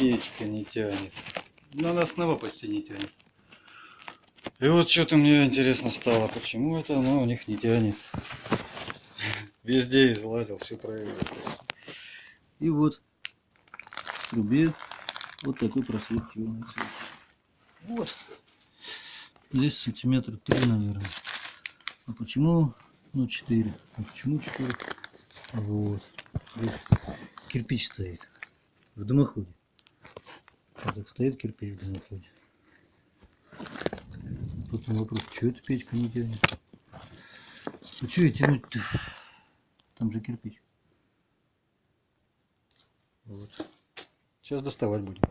печка не тянет. Ну, она снова почти не тянет. И вот что-то мне интересно стало, почему это она у них не тянет. Везде излазил, все проверил. И вот в трубе вот такой просвет силы. Вот. Здесь сантиметра три, наверное. А почему? Ну, 4. А почему 4? Вот. Здесь кирпич стоит. В дымоходе. Вот так стоит кирпич в дымоходе. Потом вопрос, что эта печка не тянет? Ну что ее тянуть-то? Там же кирпич. Вот. Сейчас доставать будем.